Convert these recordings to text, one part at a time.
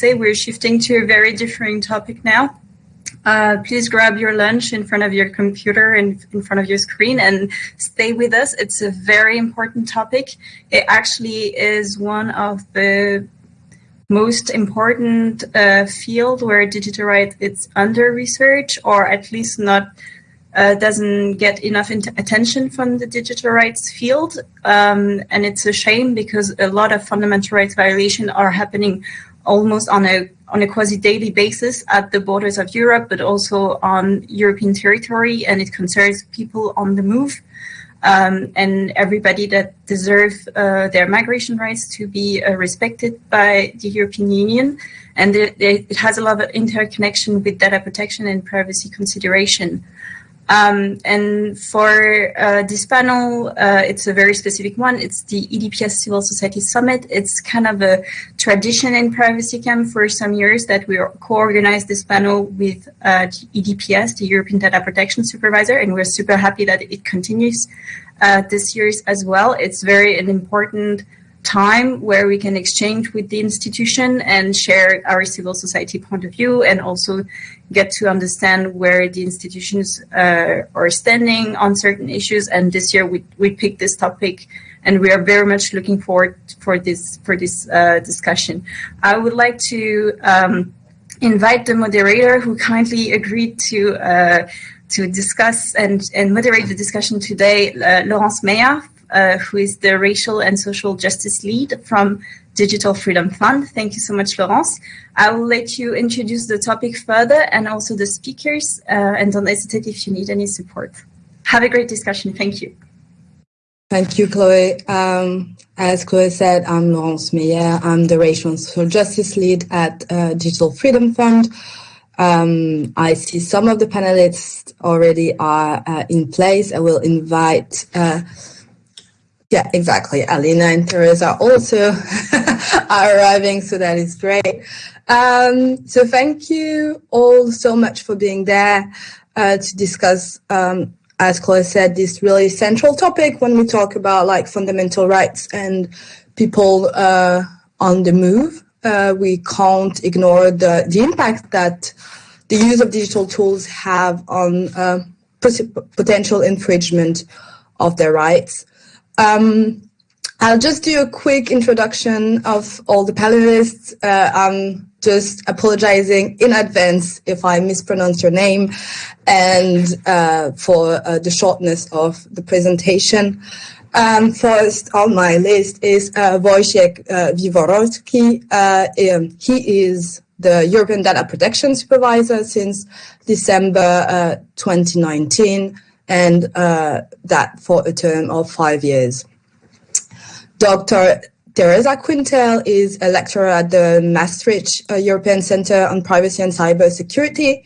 say, we're shifting to a very different topic now. Uh, please grab your lunch in front of your computer and in front of your screen and stay with us. It's a very important topic. It actually is one of the most important uh, field where digital rights is under research or at least not uh, doesn't get enough attention from the digital rights field. Um, and it's a shame because a lot of fundamental rights violations are happening almost on a on a quasi daily basis at the borders of Europe, but also on European territory, and it concerns people on the move. Um, and everybody that deserve uh, their migration rights to be uh, respected by the European Union. And it, it, has a lot of interconnection with data protection and privacy consideration. Um, and for uh, this panel, uh, it's a very specific one. It's the EDPS Civil Society Summit. It's kind of a tradition in Privacy Camp for some years that we co-organized this panel with uh, EDPS, the European Data Protection Supervisor, and we're super happy that it continues uh, this year as well. It's very an important time where we can exchange with the institution and share our civil society point of view and also get to understand where the institutions uh, are standing on certain issues. And this year we, we picked this topic and we are very much looking forward for this for this uh, discussion. I would like to um, invite the moderator who kindly agreed to uh, to discuss and, and moderate the discussion today, uh, Laurence Meyer uh, who is the Racial and Social Justice Lead from Digital Freedom Fund. Thank you so much, Laurence. I will let you introduce the topic further and also the speakers, uh, and don't hesitate if you need any support. Have a great discussion. Thank you. Thank you, Chloe. Um, as Chloe said, I'm Laurence Meyer. I'm the Racial and Social Justice Lead at uh, Digital Freedom Fund. Um, I see some of the panelists already are uh, in place. I will invite uh, yeah, exactly. Alyna and Teresa also are arriving, so that is great. Um, so thank you all so much for being there uh, to discuss, um, as Chloe said, this really central topic when we talk about like fundamental rights and people uh, on the move. Uh, we can't ignore the, the impact that the use of digital tools have on uh, potential infringement of their rights. Um, I'll just do a quick introduction of all the panelists. Uh, I'm just apologizing in advance if I mispronounce your name and uh, for uh, the shortness of the presentation. Um, first on my list is uh, Wojciech uh, Wiewiórowski. Uh, um, he is the European Data Protection Supervisor since December uh, 2019 and uh, that for a term of five years. Dr. Teresa Quintel is a lecturer at the Maastricht uh, European Center on Privacy and Cyber Security,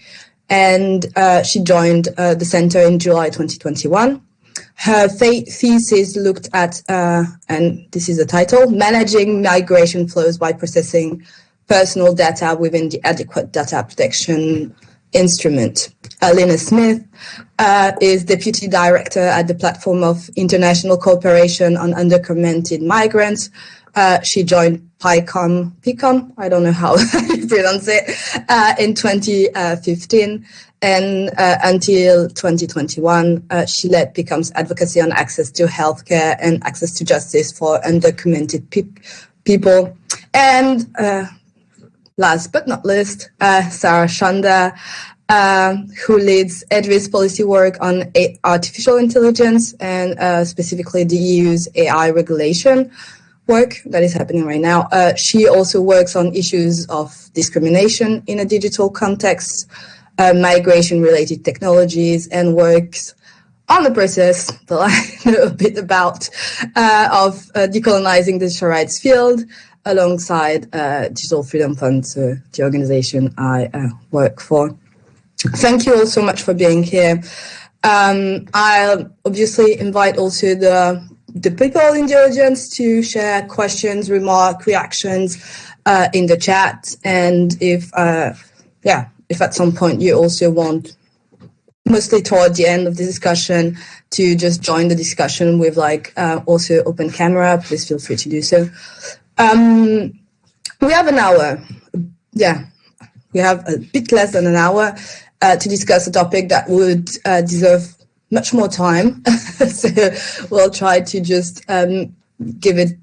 and uh, she joined uh, the center in July 2021. Her thesis looked at, uh, and this is the title, Managing Migration Flows by Processing Personal Data Within the Adequate Data Protection Instrument. Alyna Smith uh, is Deputy Director at the Platform of International Cooperation on Undocumented Migrants. Uh, she joined PICUM, PICUM, I don't know how you pronounce it, uh, in 2015. And uh, until 2021, uh, she led PICUM's advocacy on access to healthcare and access to justice for undocumented pe people. And uh, last but not least, Sarah Chander uh, who leads EDRi's policy work on artificial intelligence and uh, specifically the EU's AI regulation work that is happening right now. Uh, she also works on issues of discrimination in a digital context, uh, migration-related technologies, and works on the process that I know a bit about uh, of uh, decolonizing the digital rights field alongside Digital Freedom Fund, so the organization I work for. Thank you all so much for being here. Um, I'll obviously invite also the the people in the audience to share questions, remark, reactions uh, in the chat. And if, uh, yeah, if at some point you also want, mostly toward the end of the discussion, to just join the discussion with like uh, also open camera, please feel free to do so. Um, we have an hour, yeah, we have a bit less than an hour uh, to discuss a topic that would uh, deserve much more time. so we'll try to just um, give it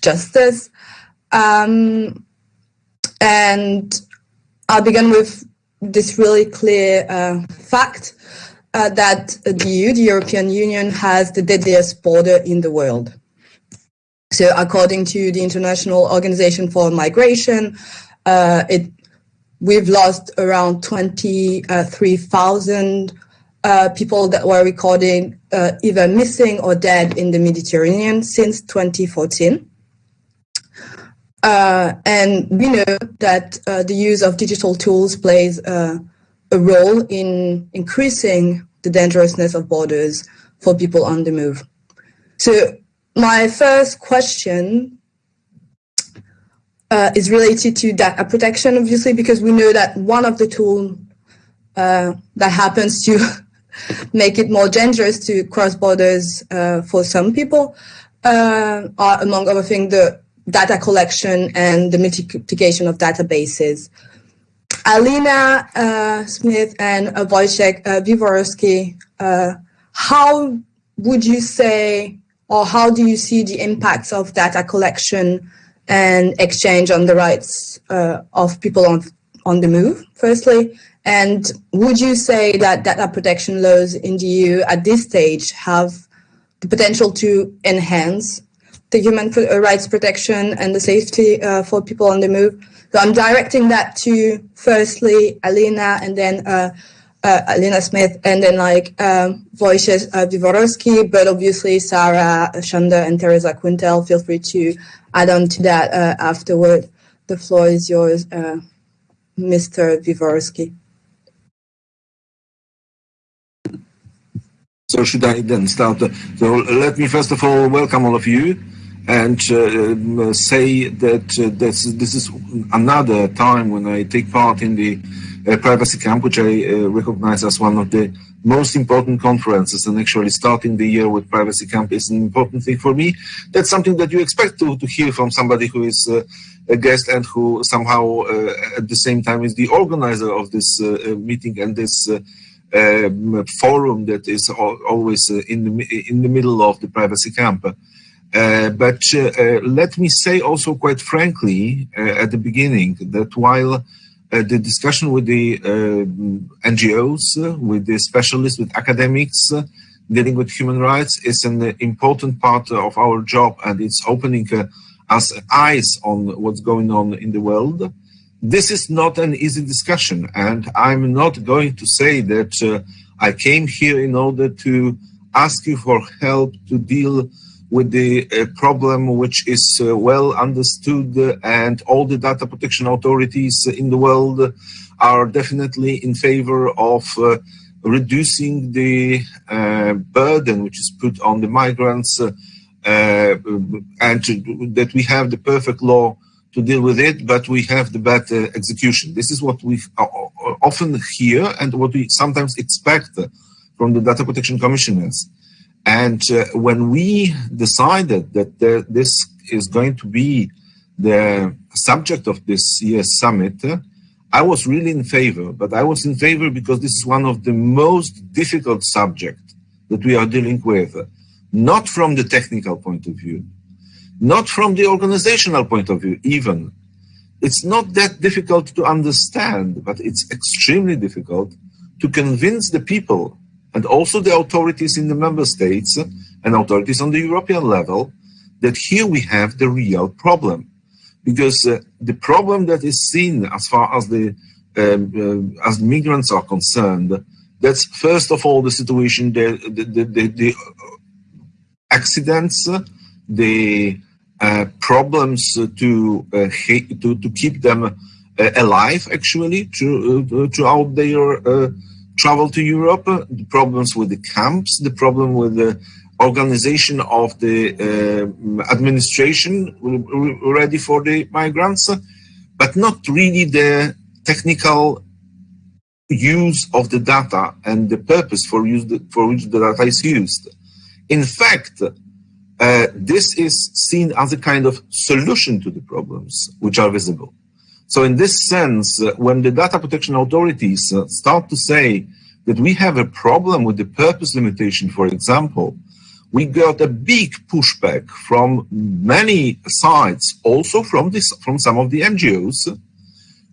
justice. Um, and I'll begin with this really clear uh, fact uh, that the EU, the European Union, has the deadliest border in the world. So, according to the International Organization for Migration, uh, it we've lost around 23,000 uh, people that were recorded uh, either missing or dead in the Mediterranean since 2014. Uh, and we know that uh, the use of digital tools plays uh, a role in increasing the dangerousness of borders for people on the move. So, my first question uh, is related to data protection, obviously, because we know that one of the tools uh, that happens to make it more dangerous to cross borders uh, for some people are, among other things, the data collection and the multiplication of databases. Alyna uh, Smith and uh, Wojciech uh, uh, how would you say, or how do you see the impacts of data collection and exchange on the rights uh, of people on, on the move, firstly? And would you say that data protection laws in the EU at this stage have the potential to enhance the human uh, rights protection and the safety uh, for people on the move. So I'm directing that to firstly Alyna and then uh, uh, Alyna Smith and then like um, Wojciech uh, but obviously Sarah Chander and Teresa Quintel, feel free to add on to that uh, afterward. The floor is yours, uh, Mr. Wiewiórowski. So should I then start? So let me first of all welcome all of you and uh, say that uh, this, this is another time when I take part in the uh, Privacy Camp, which I uh, recognize as one of the most important conferences. And actually, starting the year with Privacy Camp is an important thing for me. That's something that you expect to, to hear from somebody who is uh, a guest and who somehow, uh, at the same time, is the organizer of this meeting and this. Um, forum that is always in the in the middle of the privacy camp. Uh, but uh, uh, let me say also quite frankly at the beginning that while the discussion with the NGOs, with the specialists, with academics, dealing with human rights is an important part of our job and it's opening us eyes on what's going on in the world. This is not an easy discussion, and I'm not going to say that uh, I came here in order to ask you for help to deal with the uh, problem which is uh, well understood and all the data protection authorities in the world are definitely in favor of uh, reducing the uh, burden which is put on the migrants uh, uh, and to, that we have the perfect law to deal with it, but we have the bad execution. This is what we often hear and what we sometimes expect from the data protection commissioners. And uh, when we decided that this is going to be the subject of this year's summit, I was really in favor. But I was in favor because this is one of the most difficult subjects that we are dealing with, not from the technical point of view, not from the organizational point of view, even. It's not that difficult to understand, but it's extremely difficult to convince the people and also the authorities in the member states and authorities on the European level that here we have the real problem. Because uh, the problem that is seen as far as the um, uh, as migrants are concerned, that's first of all the situation, the, the, the, the accidents, the uh, problems to, uh, to to keep them uh, alive, actually, to, uh, throughout their travel to Europe, the problems with the camps, the problem with the organization of the uh, administration ready for the migrants, but not really the technical use of the data and the purpose for, use the, for which the data is used. In fact, uh, this is seen as a kind of solution to the problems which are visible. So in this sense, uh, when the data protection authorities uh, start to say that we have a problem with the purpose limitation, for example, we got a big pushback from many sides, also from this, from some of the NGOs,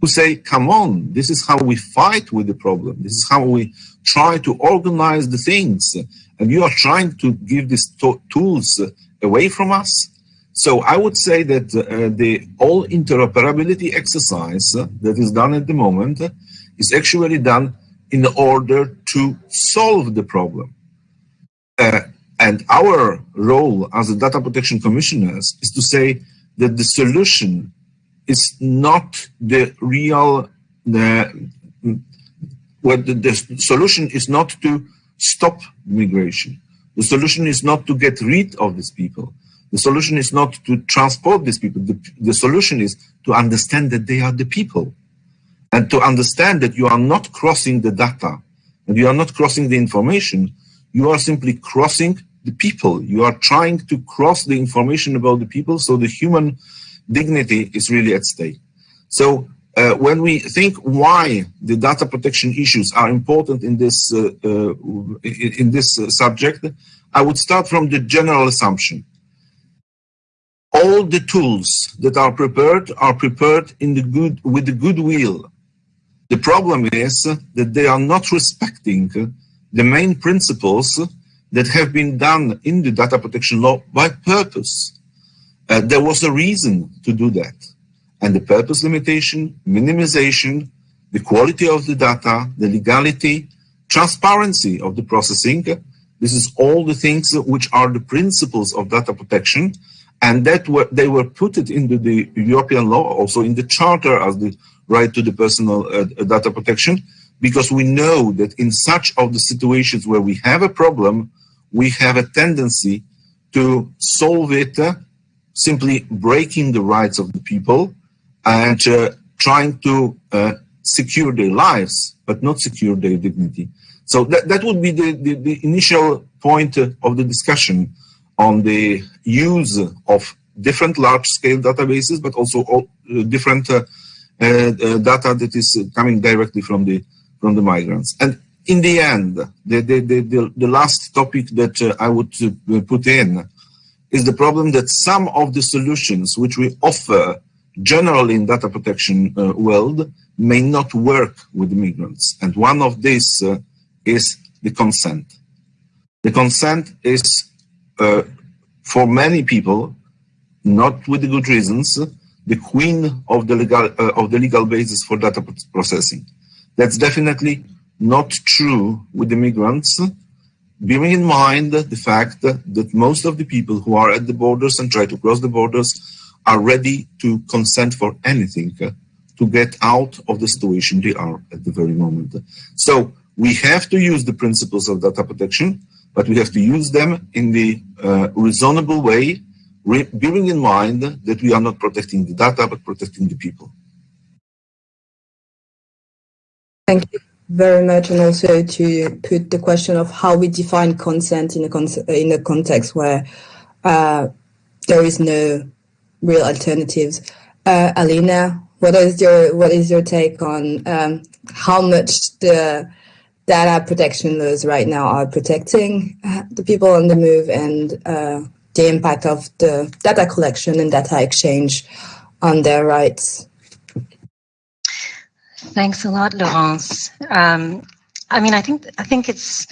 who say, come on, this is how we fight with the problem. This is how we try to organize the things. And you are trying to give these tools away from us. So I would say that uh, the all interoperability exercise that is done at the moment is actually done in order to solve the problem. Uh, and our role as the data protection commissioners is to say that the solution is not the real, the, well, the, the solution is not to stop migration. The solution is not to get rid of these people. The solution is not to transport these people. The, the solution is to understand that they are the people and to understand that you are not crossing the data and you are not crossing the information, you are simply crossing the people. You are trying to cross the information about the people, so the human dignity is really at stake. So uh, when we think why the data protection issues are important in this uh, uh, in this uh, subject, I would start from the general assumption. All the tools that are prepared are prepared in the good with the goodwill. The problem is that they are not respecting the main principles that have been done in the data protection law by purpose. Uh, there was a reason to do that. And the purpose limitation, minimization, the quality of the data, the legality, transparency of the processing, this is all the things which are the principles of data protection. And that were, they were put it into the European law, also in the charter as the right to the personal uh, data protection, because we know that in such of the situations where we have a problem, we have a tendency to solve it uh, simply breaking the rights of the people and uh, trying to uh, secure their lives, but not secure their dignity. So that, that would be the, the, the initial point uh, of the discussion on the use of different large-scale databases, but also all, uh, different uh, uh, data that is coming directly from the from the migrants. And in the end, the, the, the, the last topic that uh, I would uh, put in is the problem that some of the solutions which we offer generally in data protection uh, world may not work with migrants. And one of these is the consent. The consent is, uh, for many people, not with the good reasons, the queen of the legal uh, of the legal basis for data processing. That's definitely not true with the migrants, bearing in mind the fact that most of the people who are at the borders and try to cross the borders are ready to consent for anything to get out of the situation they are at the very moment. So we have to use the principles of data protection, but we have to use them in the uh, reasonable way, bearing in mind that we are not protecting the data, but protecting the people. Thank you very much and also to put the question of how we define consent in a, con in a context where uh, there is no real alternatives. Uh, Alyna, what is your what is your take on um, how much the data protection laws right now are protecting uh, the people on the move and uh, the impact of the data collection and data exchange on their rights? Thanks a lot, Laurence. Um, I mean, I think I think it's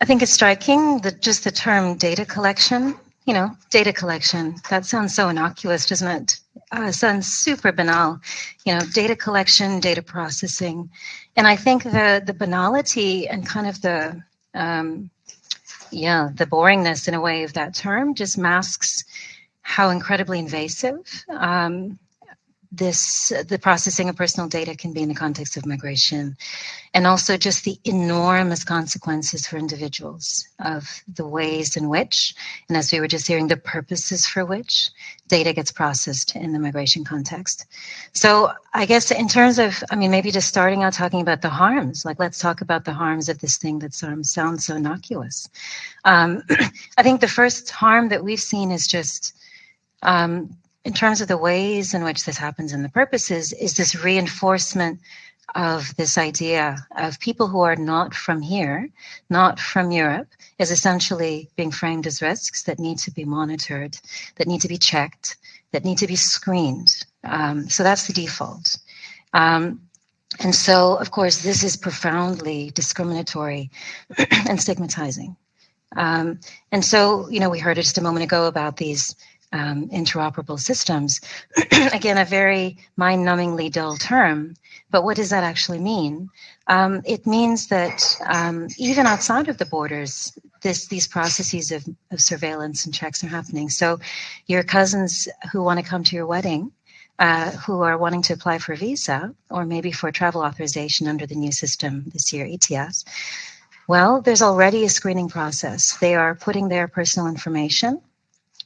I think it's striking that just the term data collection. You know, data collection. That sounds so innocuous, doesn't it? Uh, sounds super banal. You know, data collection, data processing, and I think the the banality and kind of the um, yeah the boringness in a way of that term just masks how incredibly invasive um, this the processing of personal data can be in the context of migration and also just the enormous consequences for individuals of the ways in which and as we were just hearing the purposes for which data gets processed in the migration context. So i guess in terms of i mean maybe just starting out talking about the harms like let's talk about the harms of this thing that um, sounds so innocuous. Um, i think the first harm that we've seen is just um, in terms of the ways in which this happens and the purposes, is this reinforcement of this idea of people who are not from here, not from Europe, is essentially being framed as risks that need to be monitored, that need to be checked, that need to be screened. Um, so that's the default. Um, and so, of course, this is profoundly discriminatory and stigmatizing. Um, and so, you know, we heard it just a moment ago about these um, interoperable systems. Again, a very mind numbingly dull term, but what does that actually mean? Um, it means that um, even outside of the borders, this, these processes of, of surveillance and checks are happening. So, your cousins who want to come to your wedding uh, who are wanting to apply for a visa or maybe for travel authorization under the new system this year, ETIAS, well, there's already a screening process. They are putting their personal information,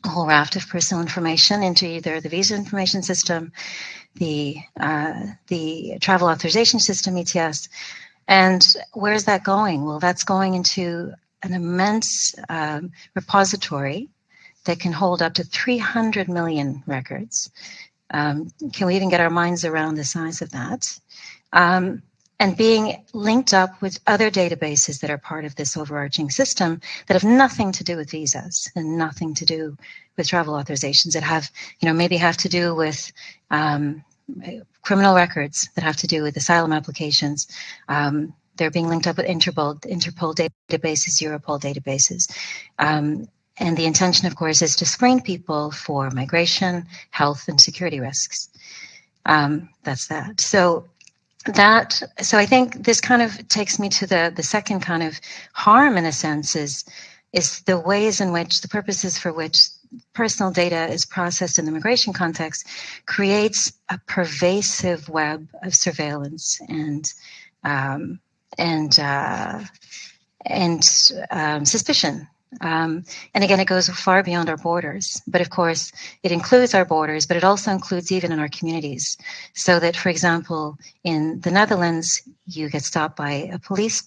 a whole raft of personal information, into either the visa information system, the uh, the travel authorization system, ETIAS. And where's that going? Well, that's going into an immense um, repository that can hold up to 300 million records. Um, can we even get our minds around the size of that? Um, and being linked up with other databases that are part of this overarching system that have nothing to do with visas and nothing to do with travel authorizations that have, you know, maybe have to do with um, criminal records that have to do with asylum applications. Um, they're being linked up with Interpol, Interpol databases, Europol databases. Um, and the intention, of course, is to screen people for migration, health, and security risks. Um, that's that. So that so I think this kind of takes me to the the second kind of harm in a sense is is the ways in which the purposes for which personal data is processed in the immigration context creates a pervasive web of surveillance and um, and uh, and um, suspicion um, and again, it goes far beyond our borders. But of course, it includes our borders, but it also includes even in our communities. So that, for example, in the Netherlands, you get stopped by a police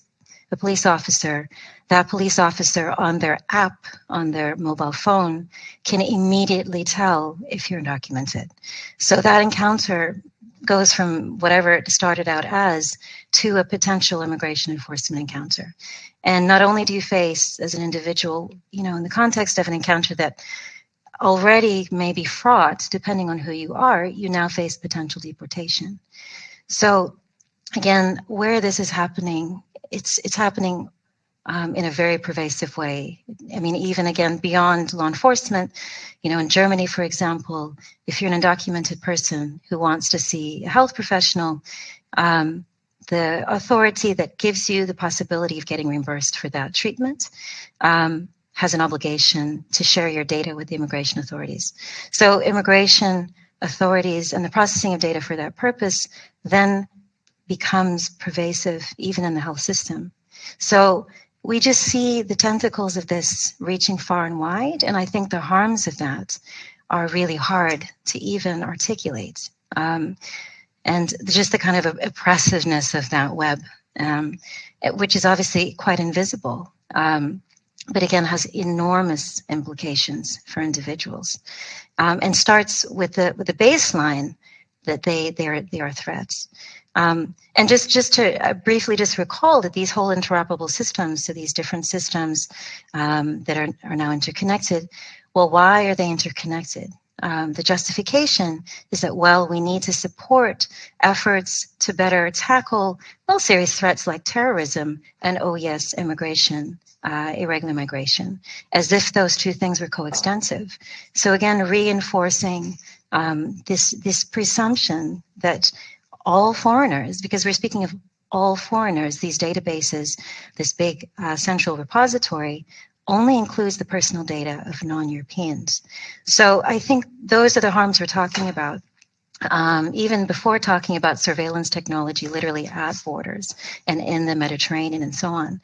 a police officer. That police officer on their app, on their mobile phone, can immediately tell if you're undocumented. So that encounter goes from whatever it started out as to a potential immigration enforcement encounter. And not only do you face as an individual, you know, in the context of an encounter that already may be fraught, depending on who you are, you now face potential deportation. So again, where this is happening, it's it's happening um, in a very pervasive way. I mean, even again beyond law enforcement, you know, in Germany, for example, if you're an undocumented person who wants to see a health professional, um, the authority that gives you the possibility of getting reimbursed for that treatment um, has an obligation to share your data with the immigration authorities. So, immigration authorities and the processing of data for that purpose then becomes pervasive even in the health system. So, we just see the tentacles of this reaching far and wide, and I think the harms of that are really hard to even articulate. Um, and just the kind of oppressiveness of that web, um, which is obviously quite invisible, um, but again has enormous implications for individuals, um, and starts with the with the baseline that they they are they are threats. Um, and just just to uh, briefly just recall that these whole interoperable systems, so these different systems um, that are, are now interconnected, well, why are they interconnected? Um, the justification is that, well, we need to support efforts to better tackle, well, serious threats like terrorism and, oh, yes, immigration, uh, irregular migration, as if those two things were coextensive. So, again, reinforcing um, this, this presumption that all foreigners, because we're speaking of all foreigners, these databases, this big uh, central repository, only includes the personal data of non-Europeans. So I think those are the harms we're talking about. Um, even before talking about surveillance technology, literally at borders and in the Mediterranean and so on.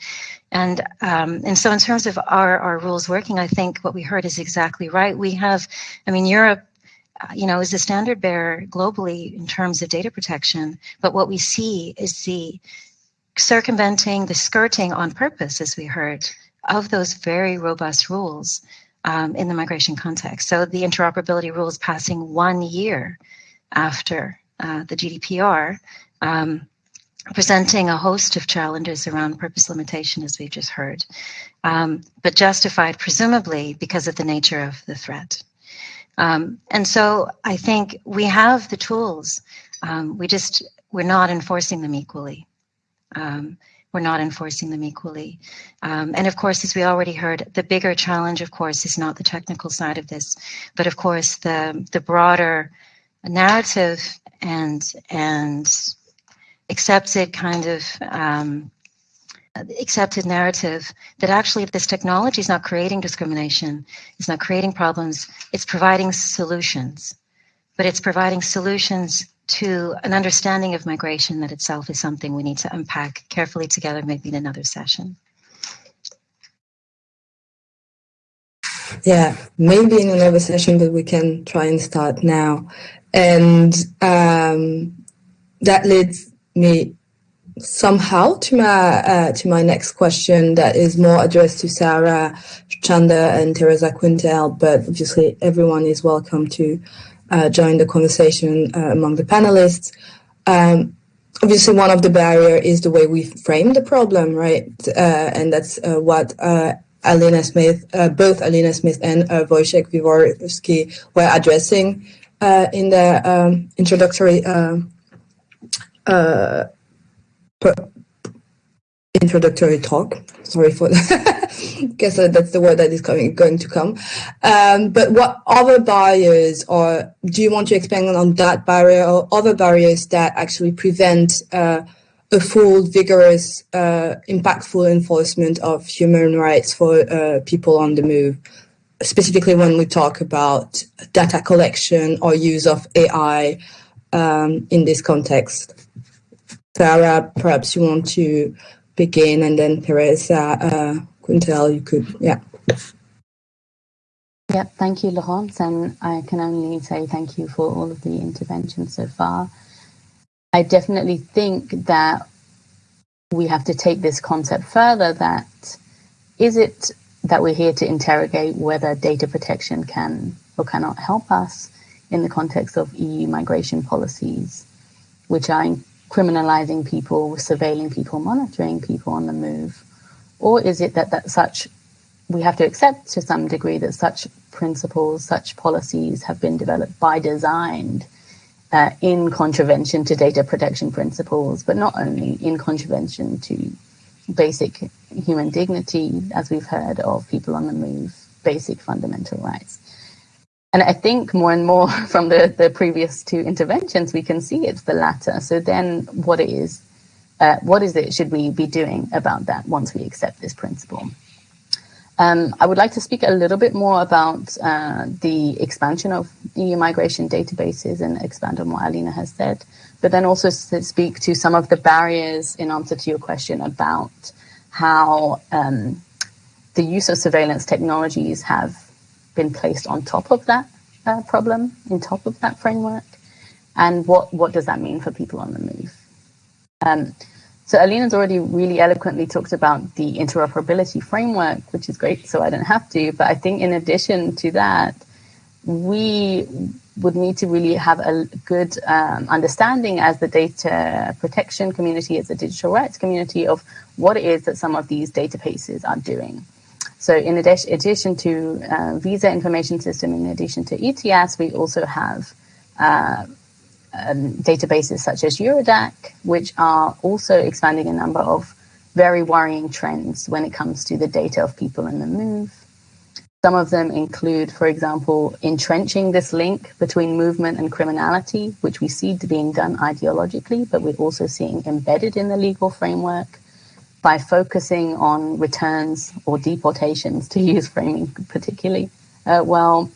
And um, and so in terms of our, our rules working, I think what we heard is exactly right. We have, I mean, Europe you know, is the standard bearer globally in terms of data protection. But what we see is the circumventing, the skirting on purpose, as we heard, of those very robust rules um, in the migration context. So the interoperability rules passing one year after uh, the GDPR, um, presenting a host of challenges around purpose limitation, as we've just heard, um, but justified presumably because of the nature of the threat. Um, and so I think we have the tools. Um, we just we're not enforcing them equally. Um, we're not enforcing them equally. Um, and of course, as we already heard, the bigger challenge, of course, is not the technical side of this, but of course the the broader narrative and and accepted kind of um, accepted narrative that actually if this technology is not creating discrimination, it's not creating problems, it's providing solutions. But it's providing solutions to an understanding of migration that itself is something we need to unpack carefully together, maybe in another session. Yeah, maybe in another session, but we can try and start now. And um, that leads me somehow to my uh, to my next question that is more addressed to Sarah Chander and Teresa Quintel, but obviously everyone is welcome to uh, join the conversation uh, among the panelists. Um, obviously, one of the barrier is the way we frame the problem, right? Uh, and that's uh, what uh, Alyna Smith, both Alyna Smith and uh, Wojciech Wyborski were addressing in their um, introductory introductory talk. Sorry for that. Guess that's the word that is coming, going to come. Um, but what other barriers, or do you want to expand on that barrier, or other barriers that actually prevent uh, a full, vigorous, uh, impactful enforcement of human rights for uh, people on the move? Specifically, when we talk about data collection or use of AI um, in this context. Sarah, perhaps you want to begin, and then Teresa uh, Quintel, you could, yeah. Yeah, thank you, Laurence, and I can only say thank you for all of the interventions so far. I definitely think that we have to take this concept further that is it that we're here to interrogate whether data protection can or cannot help us in the context of EU migration policies, which are criminalizing people, surveilling people, monitoring people on the move? Or is it that, that such, we have to accept to some degree that such principles, such policies have been developed by design uh, in contravention to data protection principles, but not only in contravention to basic human dignity, as we've heard of people on the move, basic fundamental rights. And I think more and more from the, the previous two interventions, we can see it's the latter. So then what is, uh, what is it should we be doing about that once we accept this principle? Um, I would like to speak a little bit more about uh, the expansion of EU migration databases and expand on what Alyna has said, but then also speak to some of the barriers in answer to your question about how um, the use of surveillance technologies have been placed on top of that uh, problem, in top of that framework, and what what does that mean for people on the move? Um, so Alyna's already really eloquently talked about the interoperability framework, which is great, so I don't have to. But I think in addition to that, we would need to really have a good um, understanding as the data protection community, as the digital rights community, of what it is that some of these databases are doing. So in addition to uh, visa information system, in addition to ETIAS, we also have uh, um, databases such as Eurodac, which are also expanding a number of very worrying trends when it comes to the data of people in the move. Some of them include, for example, entrenching this link between movement and criminality, which we see being done ideologically, but we're also seeing embedded in the legal framework by focusing on returns or deportations, to use framing particularly, uh, well,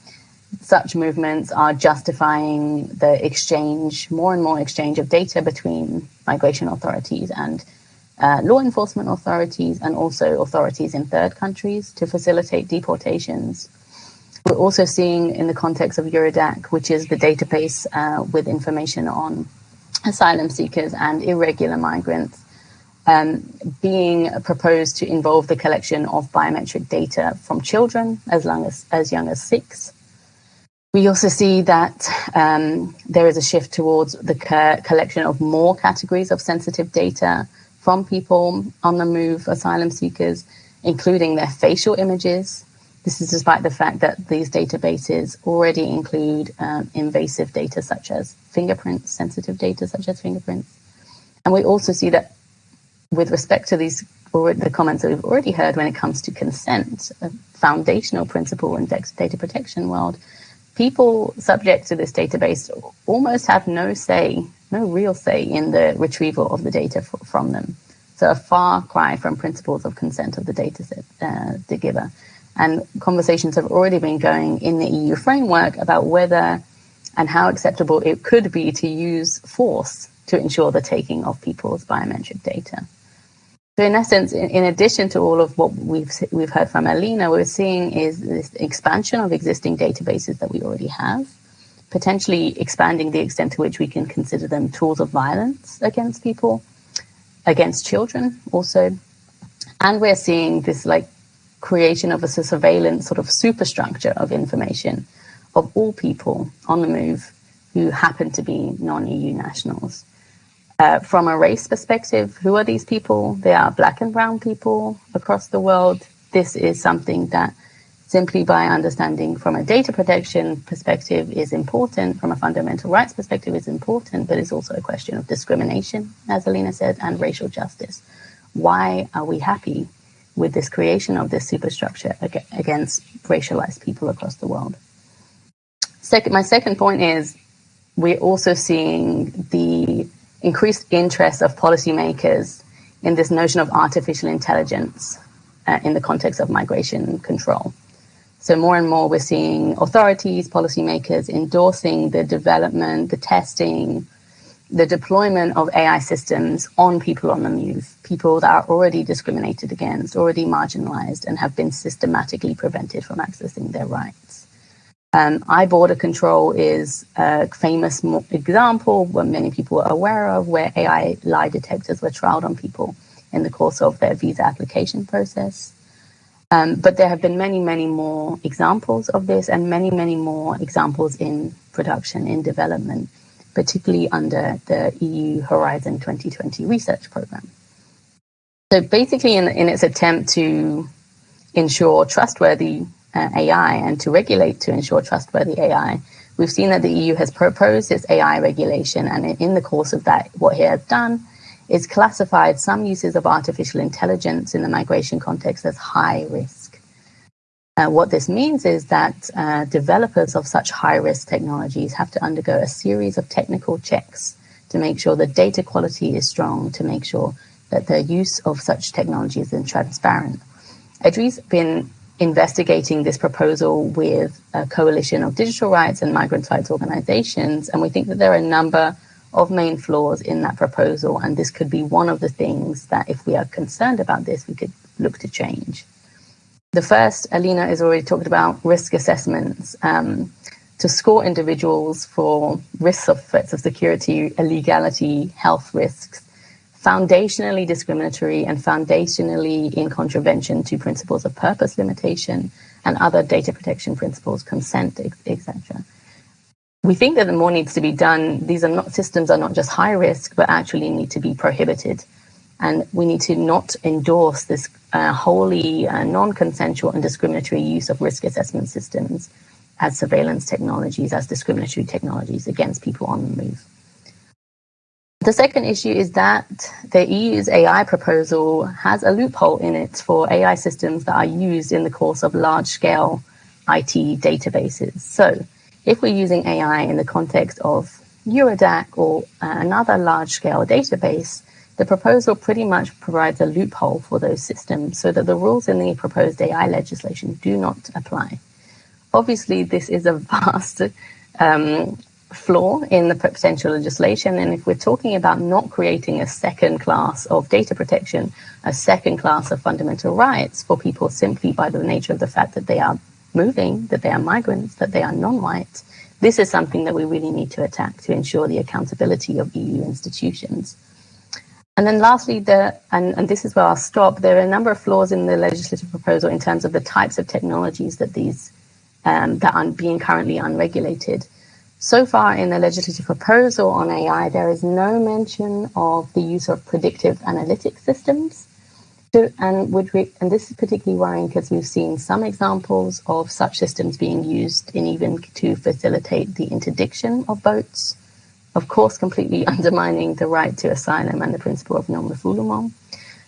such movements are justifying the exchange, more and more exchange of data between migration authorities and uh, law enforcement authorities and also authorities in third countries to facilitate deportations. We're also seeing in the context of Eurodac, which is the database uh, with information on asylum seekers and irregular migrants, um, being proposed to involve the collection of biometric data from children as as as young as six. We also see that um, there is a shift towards the co- collection of more categories of sensitive data from people on the move, asylum seekers, including their facial images. This is despite the fact that these databases already include um, invasive data such as fingerprints, sensitive data such as fingerprints. And we also see that with respect to these or the comments that we've already heard when it comes to consent, a foundational principle in data protection world, people subject to this database almost have no say, no real say in the retrieval of the data from them. So a far cry from principles of consent of the data set, uh, the giver. And conversations have already been going in the EU framework about whether and how acceptable it could be to use force to ensure the taking of people's biometric data. So in essence, in, addition to all of what we've we've heard from Alyna, we're seeing is this expansion of existing databases that we already have, potentially expanding the extent to which we can consider them tools of violence against people, against children also, and we're seeing this like creation of a surveillance sort of superstructure of information of all people on the move who happen to be non-EU nationals. Uh, from a race perspective, who are these people? They are black and brown people across the world. This is something that simply by understanding from a data protection perspective is important, from a fundamental rights perspective is important, but it's also a question of discrimination, as Alyna said, and racial justice. Why are we happy with this creation of this superstructure against racialized people across the world? Second, my second point is we're also seeing the increased interest of policymakers in this notion of artificial intelligence uh, in the context of migration control. So more and more we're seeing authorities, policymakers endorsing the development, the testing, the deployment of AI systems on people on the move, people that are already discriminated against, already marginalized, and have been systematically prevented from accessing their rights. Um, iBorderCtrl is a famous example where many people are aware of, where AI lie detectors were trialed on people in the course of their visa application process. Um, but there have been many, many more examples of this, and many, many more examples in production, in development, particularly under the EU Horizon 2020 research program. So basically, in, in its attempt to ensure trustworthy uh, AI and to regulate to ensure trustworthy AI. We've seen that the EU has proposed its AI regulation, and in the course of that, what it has done is classified some uses of artificial intelligence in the migration context as high risk. Uh, what this means is that uh, developers of such high risk technologies have to undergo a series of technical checks to make sure the data quality is strong, to make sure that the use of such technologies is transparent. EDRi's been investigating this proposal with a coalition of digital rights and migrant rights organizations. And we think that there are a number of main flaws in that proposal. And this could be one of the things that, if we are concerned about this, we could look to change. The first, Alyna has already talked about risk assessments um, to score individuals for risks of threats of security, illegality, health risks, foundationally discriminatory and foundationally in contravention to principles of purpose limitation and other data protection principles, consent, etc. We think that the more needs to be done. These are not systems are not just high risk, but actually need to be prohibited. And we need to not endorse this uh, wholly uh, non-consensual and discriminatory use of risk assessment systems as surveillance technologies, as discriminatory technologies against people on the move. The second issue is that the EU's AI proposal has a loophole in it for AI systems that are used in the course of large scale IT databases. So, if we're using AI in the context of Eurodac or another large scale database, the proposal pretty much provides a loophole for those systems so that the rules in the proposed AI legislation do not apply. Obviously, this is a vast um, flaw in the potential legislation. And if we're talking about not creating a second class of data protection, a second class of fundamental rights for people simply by the nature of the fact that they are moving, that they are migrants, that they are non-white, this is something that we really need to attack to ensure the accountability of EU institutions. And then lastly, the, and, and this is where I'll stop, there are a number of flaws in the legislative proposal in terms of the types of technologies that these um, that are being currently unregulated. So far in the legislative proposal on AI, there is no mention of the use of predictive analytic systems. To, and, would we, and this is particularly worrying because we've seen some examples of such systems being used in even to facilitate the interdiction of boats of course, completely undermining the right to asylum and the principle of non-refoulement.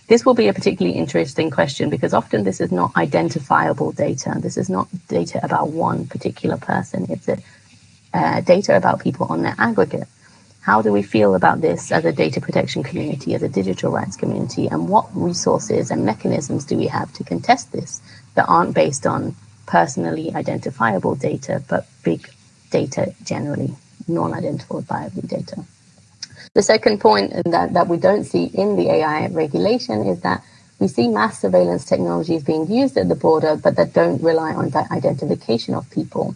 This will be a particularly interesting question because often this is not identifiable data. This is not data about one particular person. It's a, uh, data about people on their aggregate. How do we feel about this as a data protection community, as a digital rights community, and what resources and mechanisms do we have to contest this that aren't based on personally identifiable data, but big data generally? non-identifiable data. The second point that, that we don't see in the AI regulation is that we see mass surveillance technologies being used at the border, but that don't rely on the identification of people,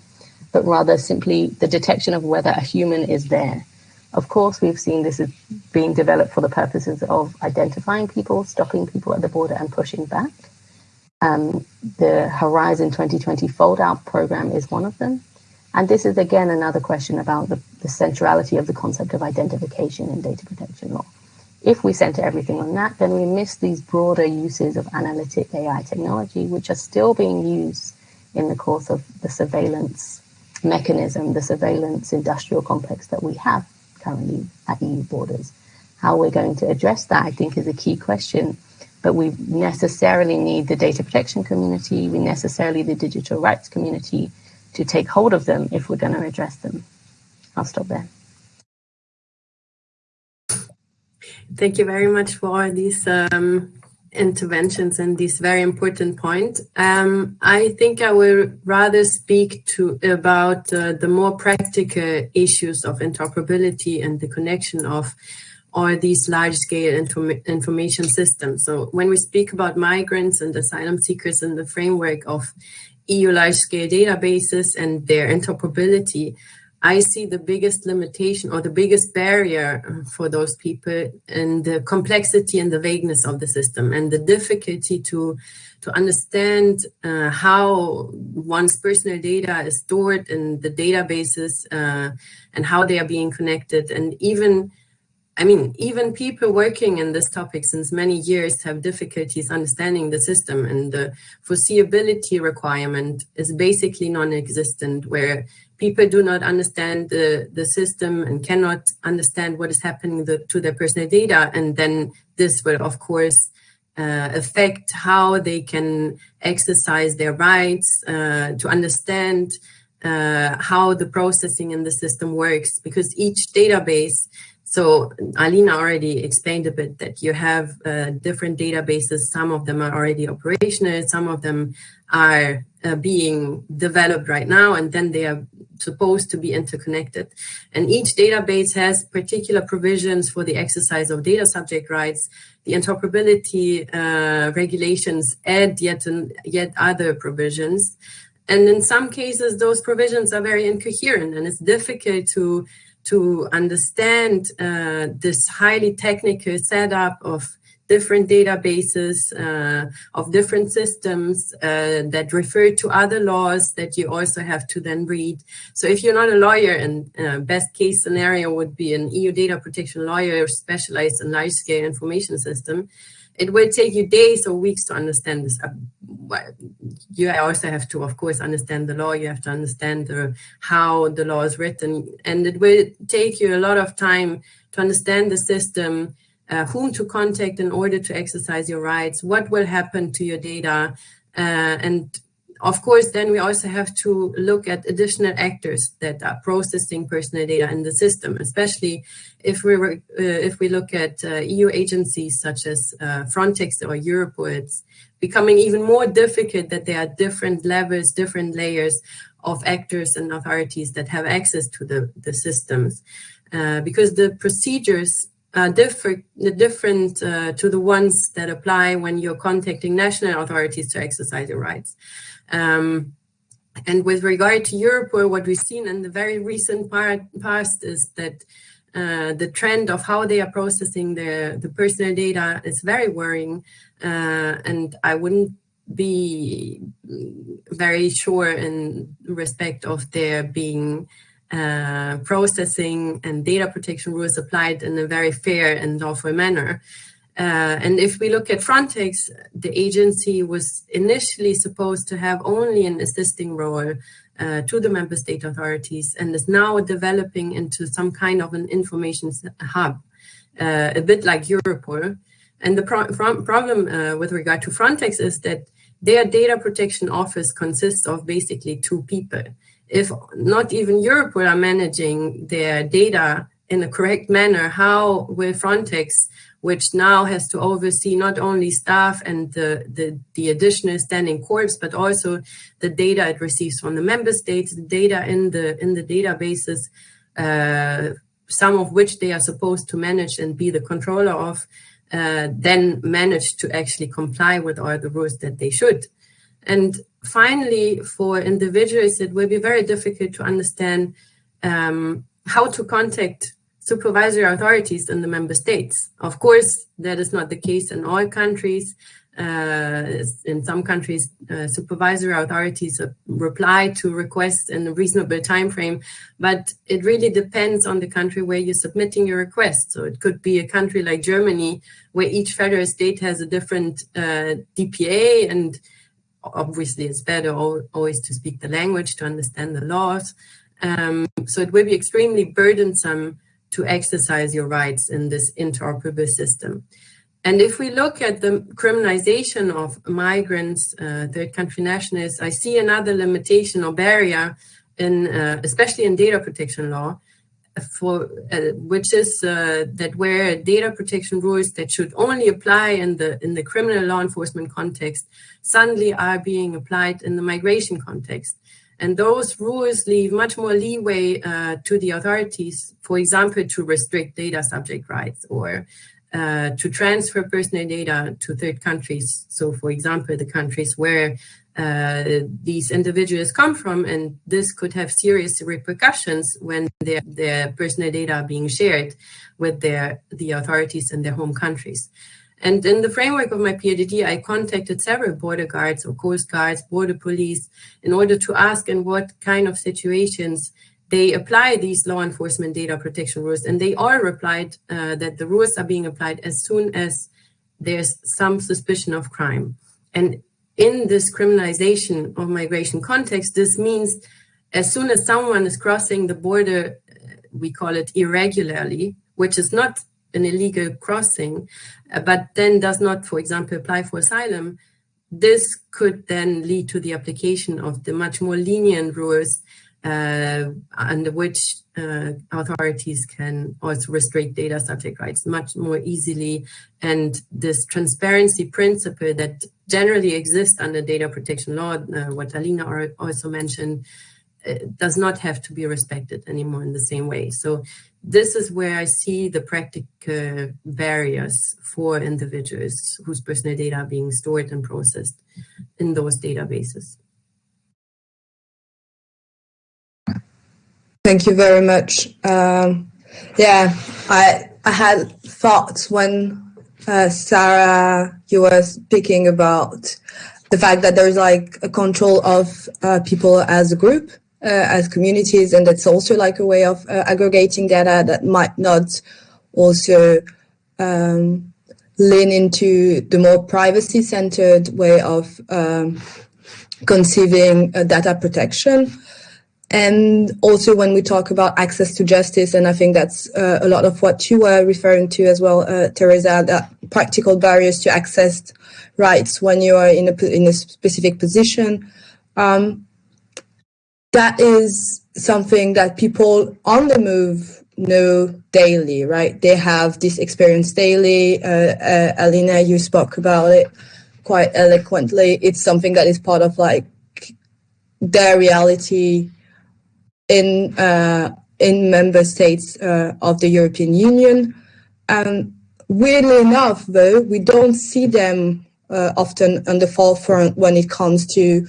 but rather simply the detection of whether a human is there. Of course, we've seen this is being developed for the purposes of identifying people, stopping people at the border, and pushing back. Um, the Horizon 2020 FOLDOUT program is one of them. And this is again another question about the, the centrality of the concept of identification in data protection law. If we center everything on that, then we miss these broader uses of analytic AI technology, which are still being used in the course of the surveillance mechanism, the surveillance industrial complex that we have currently at EU borders. How we're going to address that, I think, is a key question. But we necessarily need the data protection community, we necessarily the digital rights community, to take hold of them if we're going to address them. I'll stop there. Thank you very much for these um, interventions and this very important point. Um, I think I will rather speak to about uh, the more practical issues of interoperability and the connection of all these large-scale inform information systems. So when we speak about migrants and asylum seekers in the framework of EU large-scale databases and their interoperability, I see the biggest limitation or the biggest barrier for those people in the complexity and the vagueness of the system and the difficulty to to understand uh, how one's personal data is stored in the databases uh, and how they are being connected. And even I mean, even people working in this topic since many years have difficulties understanding the system and the foreseeability requirement is basically non-existent where people do not understand the, the system and cannot understand what is happening the, to their personal data. And then this will, of course, uh, affect how they can exercise their rights uh, to understand uh, how the processing in the system works because each database so Alyna already explained a bit that you have uh, different databases. Some of them are already operational. Some of them are uh, being developed right now, and then they are supposed to be interconnected. And each database has particular provisions for the exercise of data subject rights. The interoperability uh, regulations add yet, an, yet other provisions. And in some cases, those provisions are very incoherent, and it's difficult to to understand uh, this highly technical setup of different databases uh, of different systems uh, that refer to other laws that you also have to then read. So if you're not a lawyer, and uh, best case scenario would be an EU data protection lawyer specialized in large scale information system, it will take you days or weeks to understand this. Uh, you also have to, of course, understand the law. You have to understand the, how the law is written. And it will take you a lot of time to understand the system, uh, whom to contact in order to exercise your rights, what will happen to your data, uh, and of course, then we also have to look at additional actors that are processing personal data in the system, especially if we uh, if we look at uh, EU agencies such as uh, Frontex or Europol. It's becoming even more difficult that there are different levels, different layers of actors and authorities that have access to the, the systems, uh, because the procedures uh, different, different uh, to the ones that apply when you're contacting national authorities to exercise your rights. Um, and with regard to Europol, what we've seen in the very recent part, past is that uh, the trend of how they are processing the, the personal data is very worrying. Uh, and I wouldn't be very sure in respect of there being uh, processing and data protection rules applied in a very fair and lawful manner. Uh, and if we look at Frontex, the agency was initially supposed to have only an assisting role uh, to the member state authorities and is now developing into some kind of an information hub, uh, a bit like Europol. And the pro problem uh, with regard to Frontex is that their data protection office consists of basically two people. If not even Europol are managing their data in a correct manner, how will Frontex which now has to oversee not only staff and the, the, the, additional standing corps, but also the data it receives from the member states, the data in the, in the databases, uh, some of which they are supposed to manage and be the controller of, uh, then manage to actually comply with all the rules that they should. And finally, for individuals, it will be very difficult to understand um, how to contact supervisory authorities in the member states. Of course, that is not the case in all countries. Uh, in some countries, uh, supervisory authorities reply to requests in a reasonable time frame, but it really depends on the country where you're submitting your request. So it could be a country like Germany, where each federal state has a different uh, DPA, and obviously it's better always to speak the language to understand the laws. Um, so it will be extremely burdensome to exercise your rights in this interoperable system. And if we look at the criminalization of migrants, uh, third country nationals, I see another limitation or barrier in, uh, especially in data protection law, for uh, which is uh, that where data protection rules that should only apply in the in the criminal law enforcement context suddenly are being applied in the migration context. And those rules leave much more leeway uh, to the authorities, for example, to restrict data subject rights or uh, to transfer personal data to third countries. So, for example, the countries where uh, these individuals come from, and this could have serious repercussions when their, their personal data are being shared with their, the authorities in their home countries. And in the framework of my PhD, I contacted several border guards or coast guards, border police, in order to ask in what kind of situations they apply these law enforcement data protection rules. And they all replied uh, that the rules are being applied as soon as there's some suspicion of crime. And in this criminalization of migration context, this means as soon as someone is crossing the border, uh, we call it irregularly, which is not an illegal crossing, uh, but then does not, for example, apply for asylum, this could then lead to the application of the much more lenient rules under which uh, authorities can also restrict data subject rights much more easily. And this transparency principle that generally exists under data protection law, uh, what Alyna also mentioned, uh, does not have to be respected anymore in the same way. So this is where I see the practical barriers for individuals whose personal data are being stored and processed in those databases. Thank you very much. Um, yeah, I I had thoughts when uh, Sarah you were speaking about the fact that there's like a control of uh, people as a group uh, as communities, and that's also like a way of uh, aggregating data that might not also um, lean into the more privacy-centered way of um, conceiving uh, data protection. And also when we talk about access to justice, and I think that's uh, a lot of what you were referring to as well, uh, Teresa, that practical barriers to access rights when you are in a, in a specific position. Um, that is something that people on the move know daily, right? They have this experience daily. Uh, uh, Alyna, you spoke about it quite eloquently. It's something that is part of like their reality in uh, in member states uh, of the European Union. Um, weirdly enough, though, we don't see them uh, often on the forefront when it comes to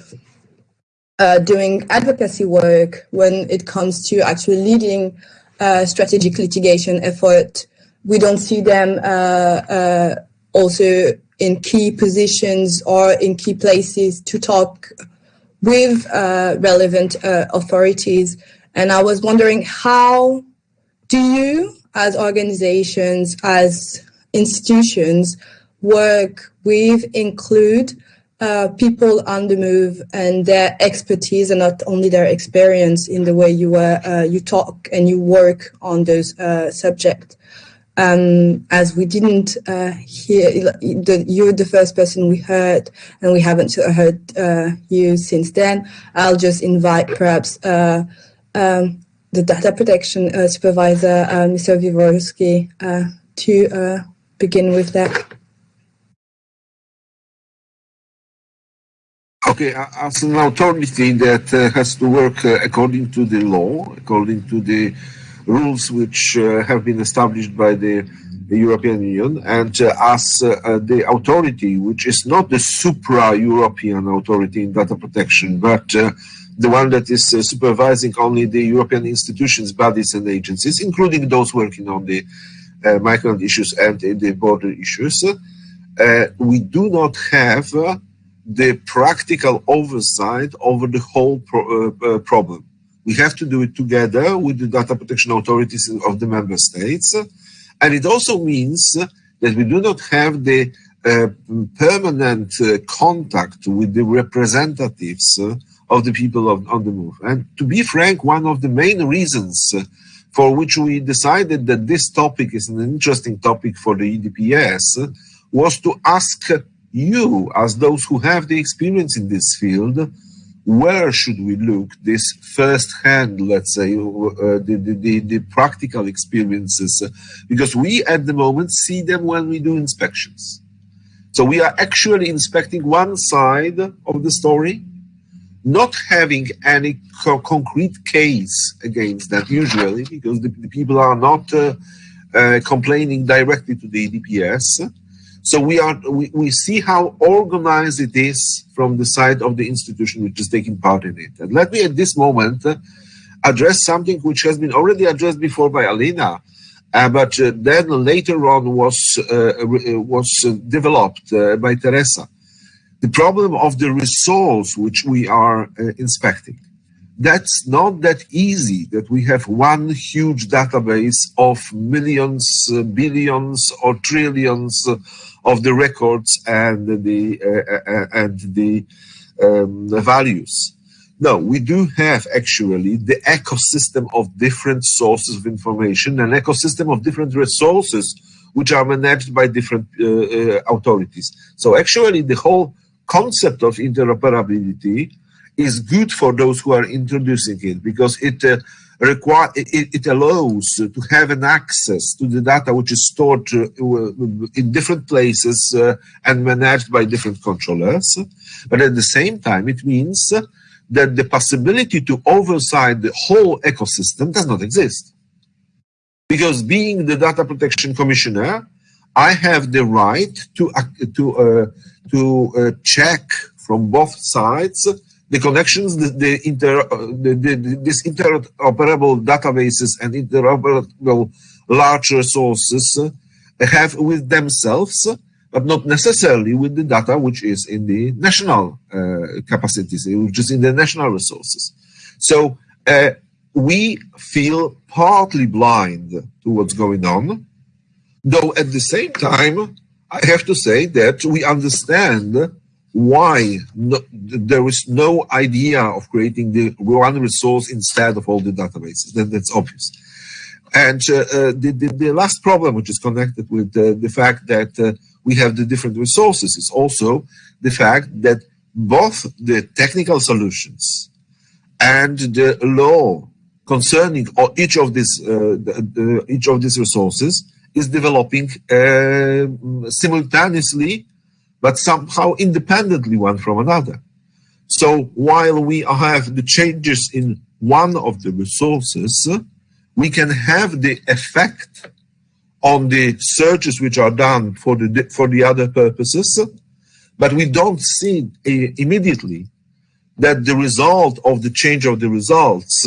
doing advocacy work when it comes to actually leading strategic litigation effort. We don't see them also in key positions or in key places to talk with uh, relevant authorities. And I was wondering how do you, as organizations, as institutions, work with, include uh, people on the move and their expertise and not only their experience in the way you uh, uh, you talk and you work on those uh, subjects. Um, as we didn't uh, hear, the, you're the first person we heard, and we haven't heard uh, you since then. I'll just invite perhaps um, the data protection supervisor, Mr. Wiewiórowski, to begin with that. Okay, as an authority that uh, has to work uh, according to the law, according to the rules which uh, have been established by the, European Union, and uh, as uh, uh, the authority which is not the supra-European authority in data protection, but the one that is supervising only the European institutions, bodies, and agencies, including those working on the migrant issues and the border issues. we do not have the practical oversight over the whole pro uh, uh, problem. We have to do it together with the data protection authorities of the member states. And it also means that we do not have the uh, permanent uh, contact with the representatives uh, of the people of, on the move. And to be frank, one of the main reasons for which we decided that this topic is an interesting topic for the EDPS was to ask you, as those who have the experience in this field, where should we look this first hand, let's say, uh, the, the, the, practical experiences? Because we at the moment see them when we do inspections. So we are actually inspecting one side of the story, not having any co concrete case against that usually, because the, the people are not uh, uh, complaining directly to the DPS so we are we, we see how organized it is from the side of the institution which is taking part in it. And let me at this moment uh, address something which has been already addressed before by Alyna, uh, but uh, then later on was uh, uh, was uh, developed by Teresa. The problem of the resource which we are inspecting that's not that easy that we have one huge database of millions, billions, or trillions of the records and the uh, uh, and the, um, values. No, we do have actually the ecosystem of different sources of information, an ecosystem of different resources which are managed by different uh, uh, authorities. So actually the whole concept of interoperability is good for those who are introducing it because it uh, require it, it, allows to have an access to the data which is stored uh, in different places uh, and managed by different controllers. But at the same time it means that the possibility to oversight the whole ecosystem does not exist. Because being the data protection commissioner i have the right to to uh, to uh, check from both sides the connections, the, the inter, the, the, this interoperable databases and interoperable large resources have with themselves, but not necessarily with the data which is in the national uh, capacities, which is in the national resources. So uh, we feel partly blind to what's going on, though at the same time, I have to say that we understand why no, there is no idea of creating the one resource instead of all the databases. Then that's obvious. And uh, uh, the, the, the, last problem, which is connected with uh, the fact that uh, we have the different resources, is also the fact that both the technical solutions and the law concerning each of these uh, the, each of these resources is developing uh, simultaneously but somehow independently one from another. So while we have the changes in one of the resources, we can have the effect on the searches which are done for the for the other purposes, but we don't see immediately that the result of the change of the results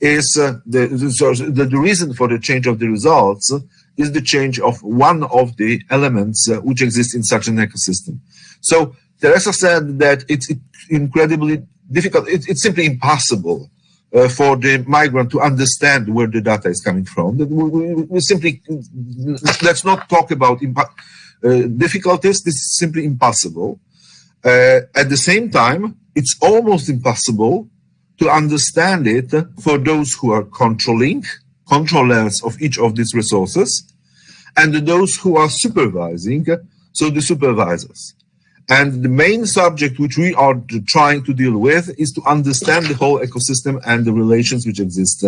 is uh, the, the, the reason for the change of the results is the change of one of the elements uh, which exist in such an ecosystem. So Teresa said that it's incredibly difficult. It, it's simply impossible uh, for the migrant to understand where the data is coming from. We, we, we simply let's not talk about uh, difficulties. This is simply impossible. Uh, at the same time, it's almost impossible to understand it for those who are controlling, controllers of each of these resources, and those who are supervising, so the supervisors. And the main subject which we are trying to deal with is to understand the whole ecosystem and the relations which exist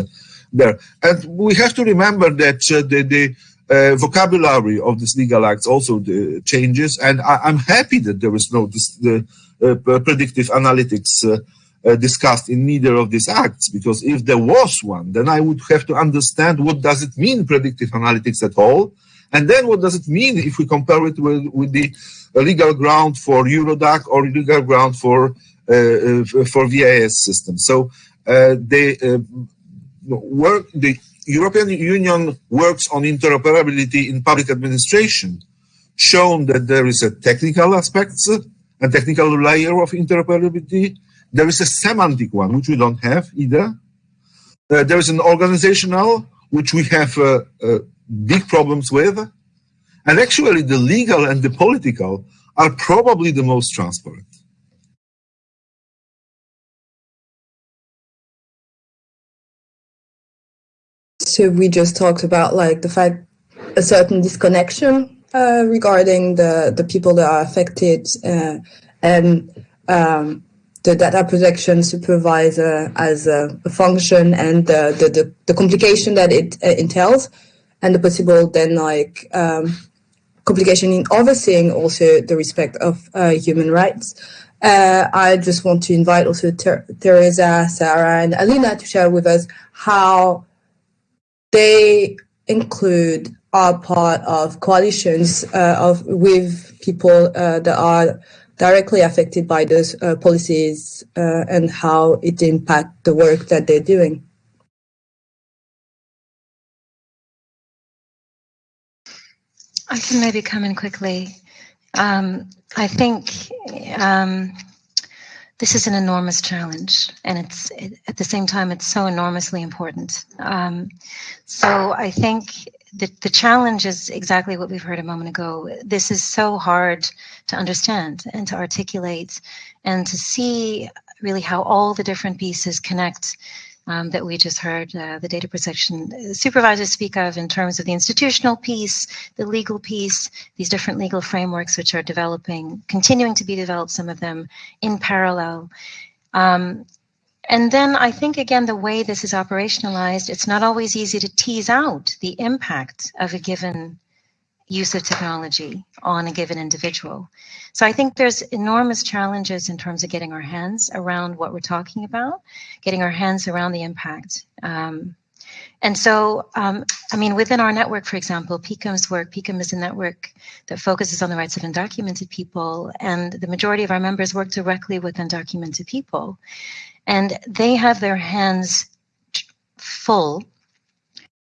there. And we have to remember that uh, the, the uh, vocabulary of this legal acts also uh, changes. And I, am happy that there is no this, the, uh, predictive analytics uh, uh, discussed in neither of these acts because if there was one then i would have to understand what does it mean predictive analytics at all and then what does it mean if we compare it with, with the legal ground for Eurodac or legal ground for uh, uh for VIS system. So uh, they uh, work. The European Union works on interoperability in public administration, shown that there is a technical aspects and technical layer of interoperability. There is a semantic one, which we don't have either. Uh, there is an organizational, which we have uh, uh, big problems with. And actually, the legal and the political are probably the most transparent. So we just talked about like the fact a certain disconnection uh, regarding the the people that are affected uh, and um, the data protection supervisor as a, function and the, the, the, the, complication that it uh, entails and the possible then like um, complication in overseeing also the respect of uh, human rights. Uh, I just want to invite also Ter- Teresa, Sarah, and Alyna to share with us how they include are part of coalitions uh, of with people uh, that are directly affected by those uh, policies uh, and how it impacts the work that they're doing. I can maybe come in quickly. Um, I think um, this is an enormous challenge, and it's it, at the same time it's so enormously important. Um, so I think the the challenge is exactly what we've heard a moment ago. This is so hard to understand and to articulate, and to see really how all the different pieces connect um, that we just heard uh, the data protection supervisors speak of in terms of the institutional piece, the legal piece, these different legal frameworks which are developing, continuing to be developed, some of them in parallel. Um, and then I think, again, the way this is operationalized, it's not always easy to tease out the impact of a given use of technology on a given individual. So I think there's enormous challenges in terms of getting our hands around what we're talking about, getting our hands around the impact. Um, and so, um, I mean, within our network, for example, PICUM's work, PICUM is a network that focuses on the rights of undocumented people, and the majority of our members work directly with undocumented people. And they have their hands full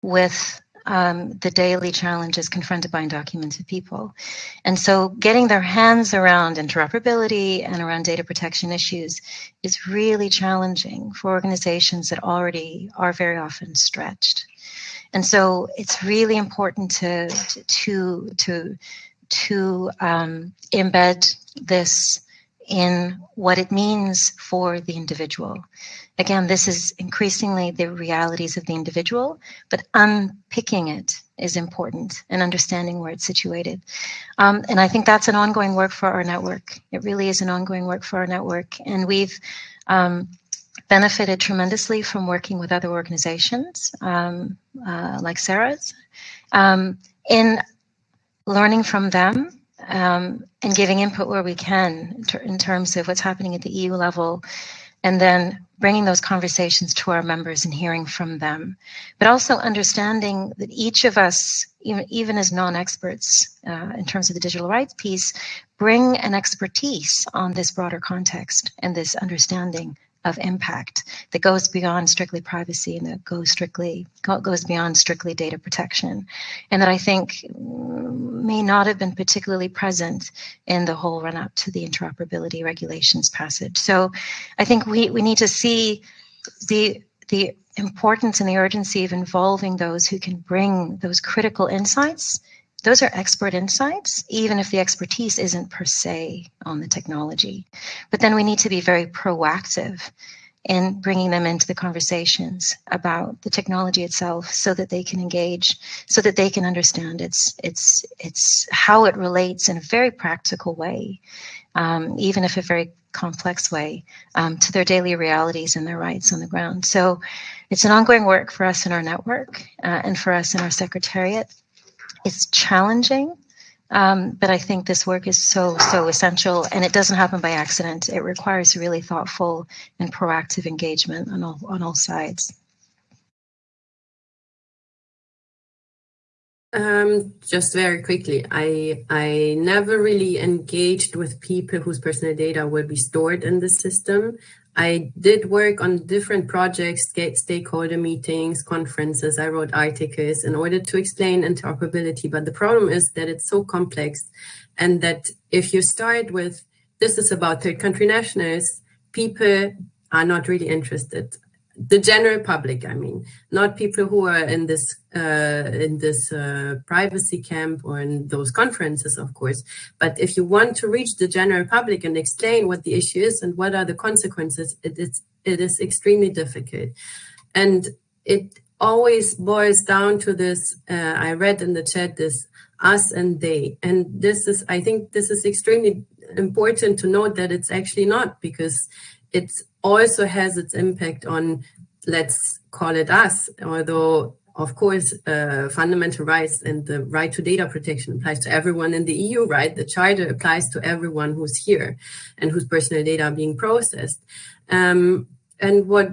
with um, the daily challenges confronted by undocumented people. And so getting their hands around interoperability and around data protection issues is really challenging for organizations that already are very often stretched. And so it's really important to to to to um, embed this in what it means for the individual. Again, this is increasingly the realities of the individual, but unpicking it is important and understanding where it's situated. Um, and I think that's an ongoing work for our network. It really is an ongoing work for our network. And we've um, benefited tremendously from working with other organizations um, uh, like Sarah's um, in learning from them um, and giving input where we can in terms of what's happening at the EU level, and then bringing those conversations to our members and hearing from them, but also understanding that each of us, even, even as non-experts uh, in terms of the digital rights piece, bring an expertise on this broader context and this understanding of impact that goes beyond strictly privacy and that goes strictly goes beyond strictly data protection. And that i think may not have been particularly present in the whole run up to the interoperability regulations passage. So i think we, we need to see the the importance and the urgency of involving those who can bring those critical insights those are expert insights, even if the expertise isn't per se on the technology. But then we need to be very proactive in bringing them into the conversations about the technology itself so that they can engage so that they can understand its its its how it relates in a very practical way um, even if a very complex way um, to their daily realities and their rights on the ground so it's an ongoing work for us in our network uh, and for us in our secretariat it's challenging, um, but I think this work is so, so essential and it doesn't happen by accident. It requires really thoughtful and proactive engagement on all, on all sides. Um, just very quickly, I I never really engaged with people whose personal data will be stored in the system. I did work on different projects, stakeholder meetings, conferences. I wrote articles in order to explain interoperability. But the problem is that it's so complex and that if you start with this is about third country nationals, people are not really interested the general public i mean not people who are in this uh, in this uh, privacy camp or in those conferences of course. But if you want to reach the general public and explain what the issue is and what are the consequences it is it is extremely difficult. And it always boils down to this uh, i read in the chat this us and they. And this is i think this is extremely important to note that it's actually not because it's also has its impact on, let's call it us, although of course, uh, fundamental rights and the right to data protection applies to everyone in the EU, right? The charter applies to everyone who's here and whose personal data are being processed. Um, and what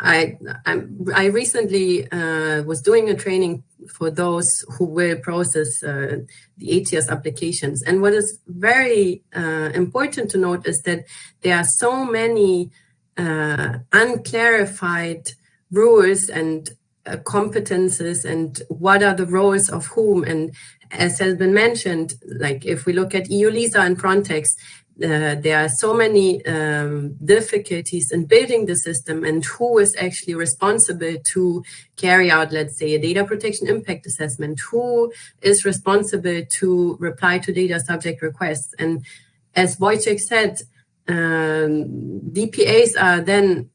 I, I, I recently uh, was doing a training for those who will process uh, the ETIAS applications. And what is very uh, important to note is that there are so many uh, unclarified rules and uh, competences and what are the roles of whom. And as has been mentioned, like if we look at EU-LISA and Frontex, uh, there are so many um, difficulties in building the system and who is actually responsible to carry out, let's say, a data protection impact assessment, who is responsible to reply to data subject requests. And as Wojciech said, um, DPAs are then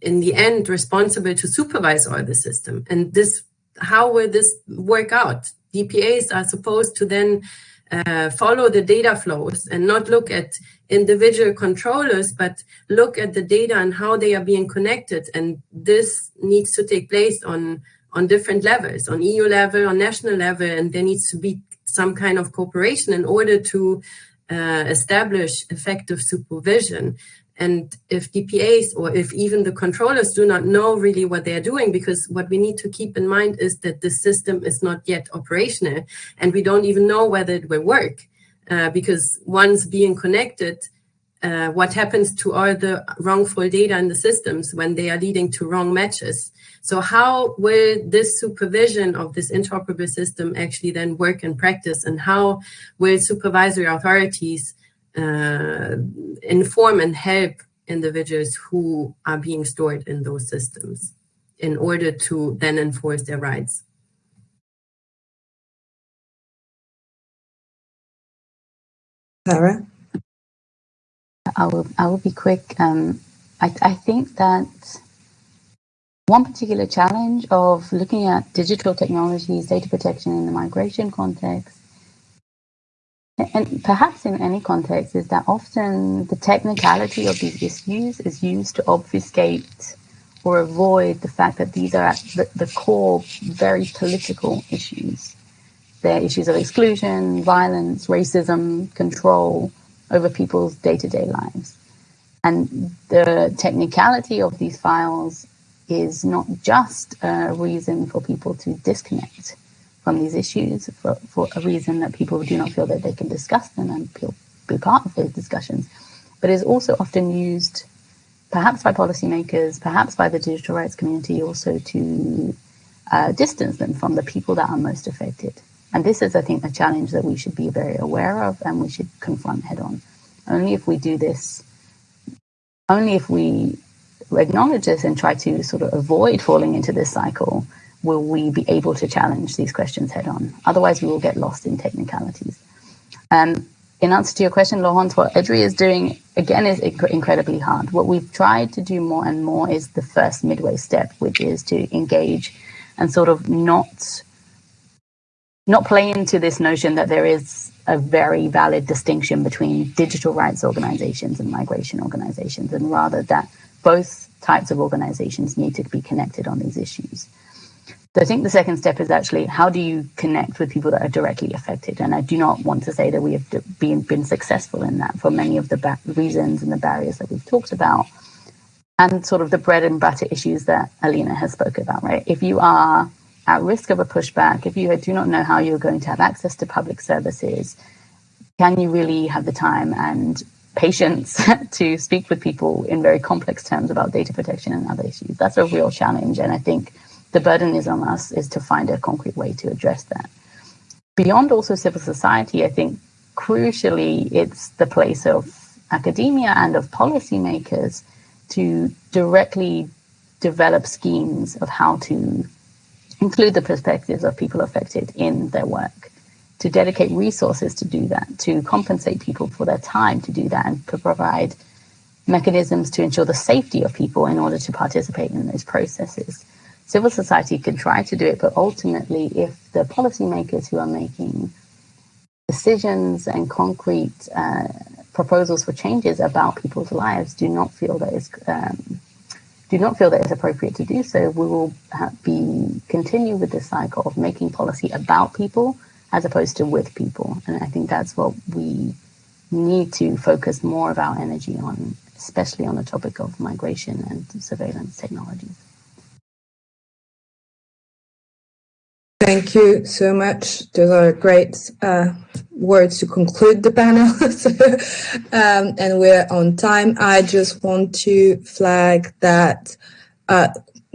in the end responsible to supervise all the system. And this, how will this work out? DPAs are supposed to then uh, follow the data flows and not look at individual controllers, but look at the data and how they are being connected. And this needs to take place on, on different levels, on EU level, on national level, and there needs to be some kind of cooperation in order to uh, establish effective supervision. And if DPAs or if even the controllers do not know really what they're doing, because what we need to keep in mind is that the system is not yet operational and we don't even know whether it will work. Uh, because once being connected, uh, what happens to all the wrongful data in the systems when they are leading to wrong matches. So how will this supervision of this interoperable system actually then work in practice and how will supervisory authorities uh, inform and help individuals who are being stored in those systems in order to then enforce their rights. Sarah? I will, I will be quick. Um, I, I think that one particular challenge of looking at digital technologies, data protection in the migration context and perhaps in any context, is that often the technicality of these issues is used to obfuscate or avoid the fact that these are at the, the core very political issues. They're issues of exclusion, violence, racism, control over people's day to day lives. And the technicality of these files is not just a reason for people to disconnect from these issues for, for a reason that people do not feel that they can discuss them and be part of those discussions, but is also often used perhaps by policymakers, perhaps by the digital rights community, also to uh, distance them from the people that are most affected. And this is, I think, a challenge that we should be very aware of and we should confront head on. Only if we do this, only if we acknowledge this and try to sort of avoid falling into this cycle, will we be able to challenge these questions head on. Otherwise, we will get lost in technicalities. Um, in answer to your question, Laurence, what EDRi is doing again is inc- incredibly hard. What we've tried to do more and more is the first midway step, which is to engage and sort of not not play into this notion that there is a very valid distinction between digital rights organizations and migration organizations, and rather that both types of organizations need to be connected on these issues. So I think the second step is actually how do you connect with people that are directly affected? And I do not want to say that we have been, been successful in that for many of the ba- reasons and the barriers that we've talked about. And sort of the bread and butter issues that Alyna has spoken about, right? If you are at risk of a pushback, if you do not know how you're going to have access to public services, can you really have the time and patience to speak with people in very complex terms about data protection and other issues? That's a real challenge. And I think the burden is on us is to find a concrete way to address that. Beyond also civil society, I think crucially it's the place of academia and of policymakers to directly develop schemes of how to include the perspectives of people affected in their work, to dedicate resources to do that, to compensate people for their time to do that, and to provide mechanisms to ensure the safety of people in order to participate in those processes. Civil society can try to do it, but ultimately, if the policymakers who are making decisions and concrete uh, proposals for changes about people's lives do not feel that it's um, do not feel that it's appropriate to do so, we will be continue with this cycle of making policy about people as opposed to with people. And I think that's what we need to focus more of our energy on, especially on the topic of migration and surveillance technologies. Thank you so much. Those are great uh, words to conclude the panel. um, and we're on time. I just want to flag that uh,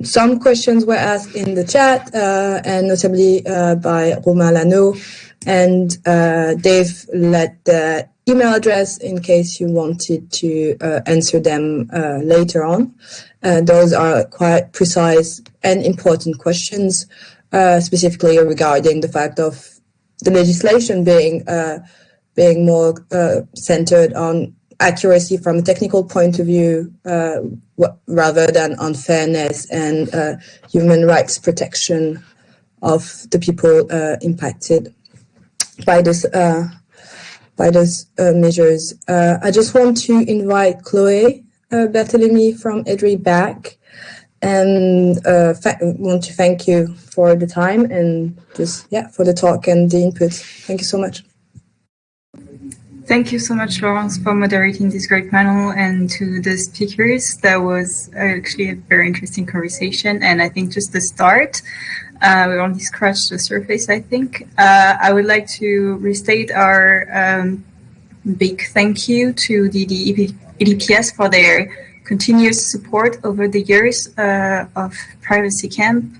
some questions were asked in the chat, uh, and notably uh, by Romain Lano. And uh, they've let the email address in case you wanted to uh, answer them later on. those are quite precise and important questions uh, specifically regarding the fact of the legislation being uh, being more uh, centered on accuracy from a technical point of view uh, rather than on fairness and uh, human rights protection of the people uh, impacted by this by those measures. I just want to invite Chloe Berthélémy from EDRi back and uh, want to thank you for the time and just yeah for the talk and the input. Thank you so much. Thank you so much, Laurence, for moderating this great panel and to the speakers. That was actually a very interesting conversation, and I think just the start. Uh, we only scratched the surface, I think. Uh, I would like to restate our um, big thank you to the, the EDPS for their continuous support over the years uh, of Privacy Camp.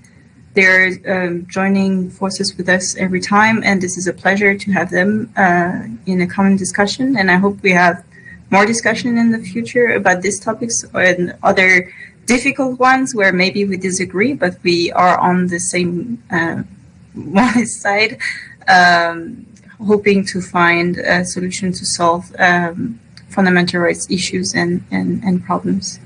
They're um, joining forces with us every time, and this is a pleasure to have them uh, in a common discussion. And I hope we have more discussion in the future about these topics and other difficult ones where maybe we disagree, but we are on the same uh, side, um, hoping to find a solution to solve um, fundamental rights issues and, and, and problems.